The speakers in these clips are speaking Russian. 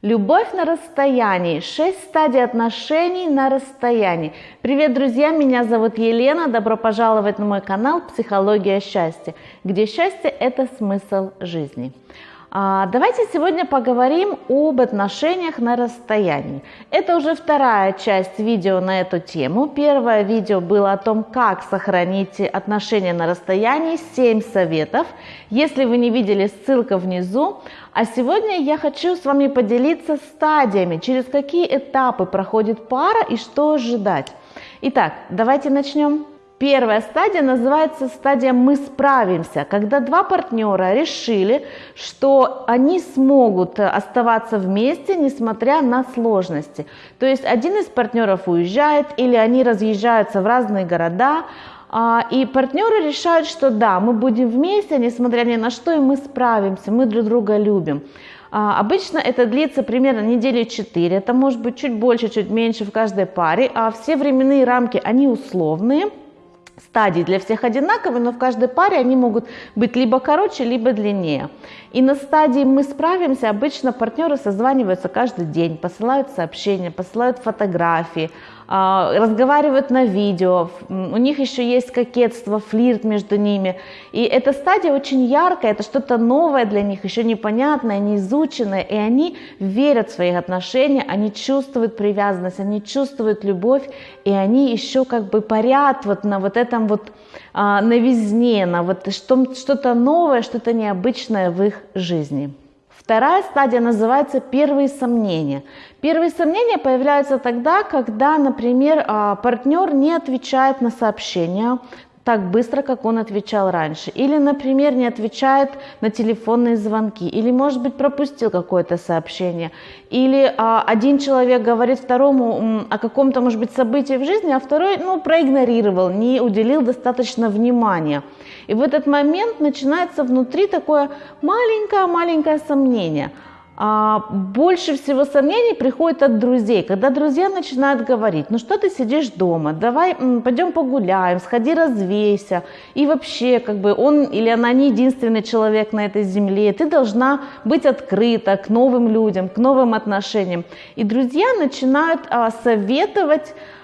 Любовь на расстоянии. Шесть стадий отношений на расстоянии. Привет, друзья! Меня зовут Елена. Добро пожаловать на мой канал «Психология счастья», где счастье – это смысл жизни. А, давайте сегодня поговорим об отношениях на расстоянии. Это уже вторая часть видео на эту тему. Первое видео было о том, как сохранить отношения на расстоянии, 7 советов. Если вы не видели, ссылка внизу. А сегодня я хочу с вами поделиться стадиями, через какие этапы проходит пара и что ожидать. Итак, давайте начнем. Первая стадия называется стадия «мы справимся», когда два партнера решили, что они смогут оставаться вместе, несмотря на сложности. То есть один из партнеров уезжает или они разъезжаются в разные города, а, и партнеры решают, что да, мы будем вместе, несмотря ни на что, и мы справимся, мы друг друга любим. А, обычно это длится примерно недели 4, это может быть чуть больше, чуть меньше в каждой паре, а все временные рамки, они условные – стадий для всех одинаковые, но в каждой паре они могут быть либо короче, либо длиннее. И на стадии «мы справимся» обычно партнеры созваниваются каждый день, посылают сообщения, посылают фотографии, разговаривают на видео, у них еще есть кокетство, флирт между ними. И эта стадия очень яркая, это что-то новое для них, еще непонятное, неизученное, и они верят в свои отношения, они чувствуют привязанность, они чувствуют любовь, и они еще как бы парят вот на вот этом вот а, новизне, на вот что-то новое, что-то необычное в их жизни. Вторая стадия называется первые сомнения. Первые сомнения появляются тогда, когда, например, а, партнер не отвечает на сообщения, так быстро, как он отвечал раньше. Или, например, не отвечает на телефонные звонки. Или, может быть, пропустил какое-то сообщение. Или а, один человек говорит второму о каком-то, может быть, событии в жизни, а второй, ну, проигнорировал, не уделил достаточно внимания. И в этот момент начинается внутри такое маленькое-маленькое сомнение – больше всего сомнений приходит от друзей, когда друзья начинают говорить, ну что ты сидишь дома, давай пойдем погуляем, сходи развейся, и вообще как бы он или она не единственный человек на этой земле, ты должна быть открыта к новым людям, к новым отношениям. И друзья начинают а, советовать а,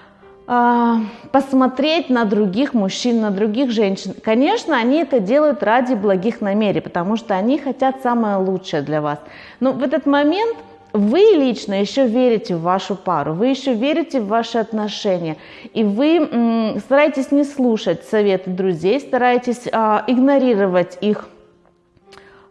посмотреть на других мужчин, на других женщин. Конечно, они это делают ради благих намерений, потому что они хотят самое лучшее для вас. Но в этот момент вы лично еще верите в вашу пару, вы еще верите в ваши отношения, и вы стараетесь не слушать советы друзей, стараетесь а, игнорировать их,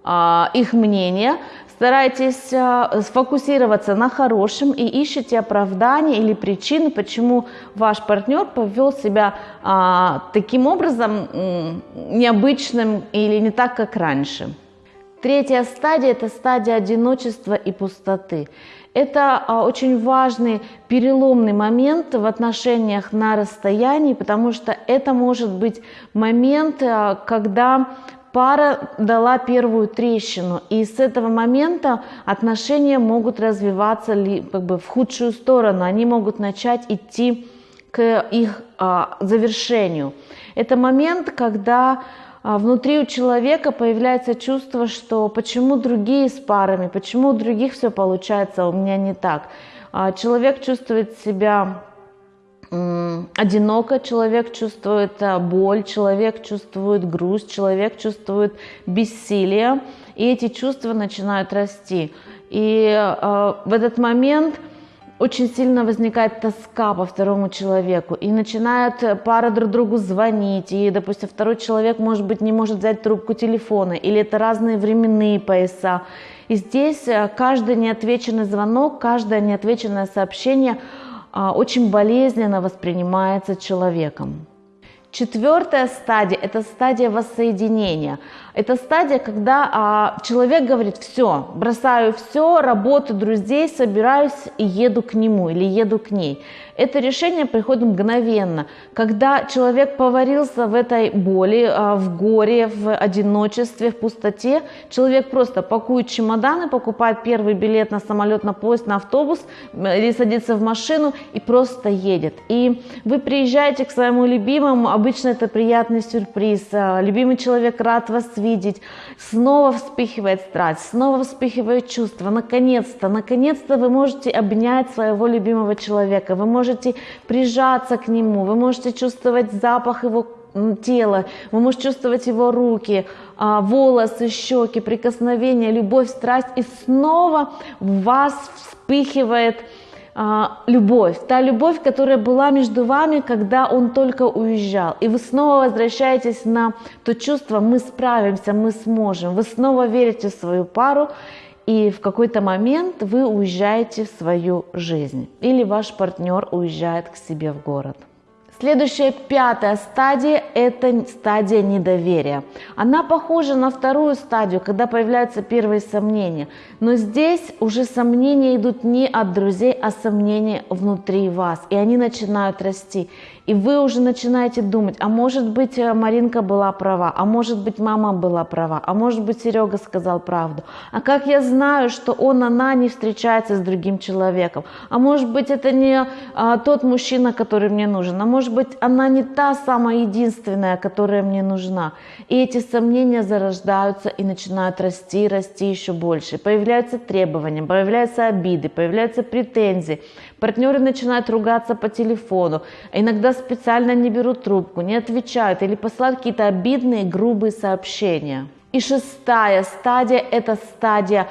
а, их мнение, старайтесь э, сфокусироваться на хорошем и ищите оправдание или причины, почему ваш партнер повел себя а, таким образом необычным или не так, как раньше. Третья стадия – это стадия одиночества и пустоты. Это а, очень важный переломный момент в отношениях на расстоянии, потому что это может быть момент, а, когда пара дала первую трещину, и с этого момента отношения могут развиваться как бы в худшую сторону, они могут начать идти к их а, завершению. Это момент, когда а, внутри у человека появляется чувство, что почему другие с парами, почему у других все получается, а у меня не так. А, человек чувствует себя одиноко, человек чувствует а, боль, человек чувствует грусть, человек чувствует бессилие, и эти чувства начинают расти. И э, в этот момент очень сильно возникает тоска по второму человеку, и начинают пара друг другу звонить, и, допустим, второй человек, может быть, не может взять трубку телефона, или это разные временные пояса. И здесь э, каждый неотвеченный звонок, каждое неотвеченное сообщение – очень болезненно воспринимается человеком. Четвертая стадия – это стадия воссоединения. Это стадия, когда а, человек говорит, все, бросаю все, работу, друзей, собираюсь и еду к нему или еду к ней. Это решение приходит мгновенно, когда человек поварился в этой боли, а, в горе, в одиночестве, в пустоте. Человек просто пакует чемоданы, покупает первый билет на самолет, на поезд, на автобус или садится в машину и просто едет. И вы приезжаете к своему любимому, обычно это приятный сюрприз. А, любимый человек рад вас видеть снова вспыхивает страсть, снова вспыхивает чувство, наконец-то, наконец-то вы можете обнять своего любимого человека, вы можете прижаться к нему, вы можете чувствовать запах его тела, вы можете чувствовать его руки, а, волосы, щеки, прикосновения, любовь, страсть, и снова вас вспыхивает а, любовь, та любовь, которая была между вами, когда он только уезжал. И вы снова возвращаетесь на то чувство, мы справимся, мы сможем. Вы снова верите в свою пару, и в какой-то момент вы уезжаете в свою жизнь. Или ваш партнер уезжает к себе в город. Следующая пятая стадия – это стадия недоверия. Она похожа на вторую стадию, когда появляются первые сомнения. Но здесь уже сомнения идут не от друзей, а сомнения внутри вас. И они начинают расти. И вы уже начинаете думать, а может быть э, Маринка была права, а может быть мама была права, а может быть Серега сказал правду. А как я знаю, что он, она не встречается с другим человеком? А может быть это не а, тот мужчина, который мне нужен? А может быть она не та самая единственная, которая мне нужна? И эти сомнения зарождаются и начинают расти, расти еще больше. Появляются требования, появляются обиды, появляются претензии. Партнеры начинают ругаться по телефону. Иногда специально не берут трубку, не отвечают или посылают какие-то обидные, грубые сообщения. И шестая стадия – это стадия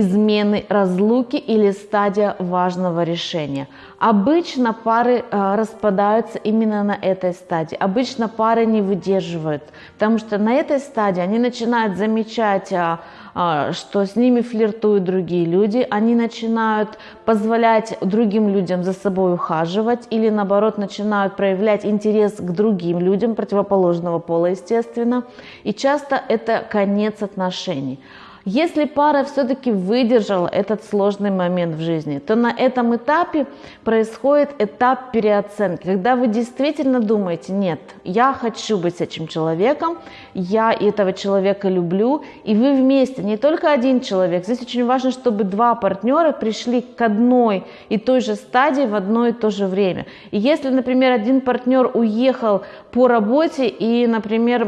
измены разлуки или стадия важного решения. Обычно пары э, распадаются именно на этой стадии. Обычно пары не выдерживают, потому что на этой стадии они начинают замечать э, а, что с ними флиртуют другие люди, они начинают позволять другим людям за собой ухаживать или наоборот начинают проявлять интерес к другим людям противоположного пола, естественно. И часто это конец отношений. Если пара все-таки выдержала этот сложный момент в жизни, то на этом этапе происходит этап переоценки, когда вы действительно думаете, нет, я хочу быть с этим человеком, я этого человека люблю, и вы вместе, не только один человек, здесь очень важно, чтобы два партнера пришли к одной и той же стадии в одно и то же время. И если, например, один партнер уехал по работе и, например,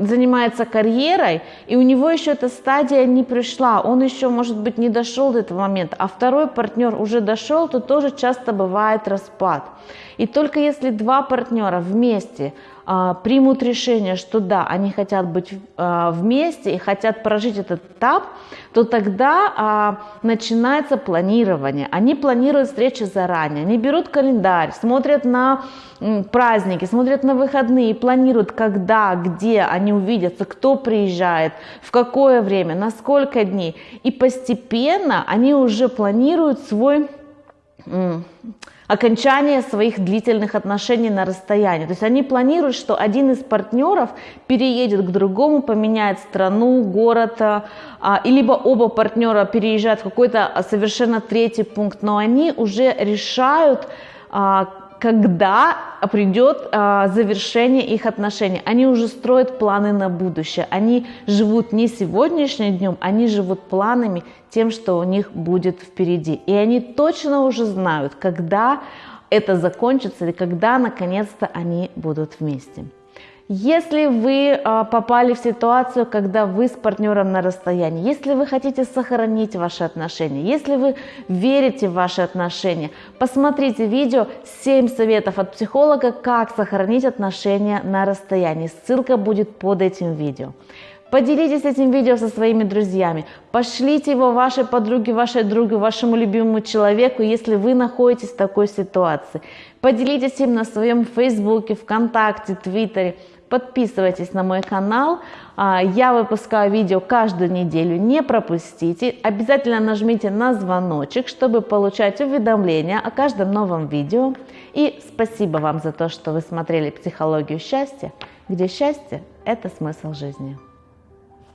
занимается карьерой, и у него еще эта стадия не пришла, он еще, может быть, не дошел до этого момента, а второй партнер уже дошел, то тоже часто бывает распад. И только если два партнера вместе а, примут решение, что да, они хотят быть а, вместе и хотят прожить этот этап, то тогда а, начинается планирование. Они планируют встречи заранее, они берут календарь, смотрят на праздники, смотрят на выходные, планируют, когда, где они увидятся, кто приезжает, в какое время, на сколько дней. И постепенно они уже планируют свой окончание своих длительных отношений на расстоянии. То есть они планируют, что один из партнеров переедет к другому, поменяет страну, город, а, и либо оба партнера переезжают в какой-то совершенно третий пункт, но они уже решают, а, когда придет а, завершение их отношений. Они уже строят планы на будущее. Они живут не сегодняшним днем, они живут планами тем, что у них будет впереди. И они точно уже знают, когда это закончится и когда наконец-то они будут вместе. Если вы а, попали в ситуацию, когда вы с партнером на расстоянии, если вы хотите сохранить ваши отношения, если вы верите в ваши отношения, посмотрите видео 7 советов от психолога, как сохранить отношения на расстоянии. Ссылка будет под этим видео. Поделитесь этим видео со своими друзьями. Пошлите его вашей подруге, вашей другу, вашему любимому человеку, если вы находитесь в такой ситуации. Поделитесь им на своем фейсбуке, вконтакте, твиттере. Подписывайтесь на мой канал. А, я выпускаю видео каждую неделю, не пропустите. Обязательно нажмите на звоночек, чтобы получать уведомления о каждом новом видео. И спасибо вам за то, что вы смотрели «Психологию счастья», где счастье – это смысл жизни.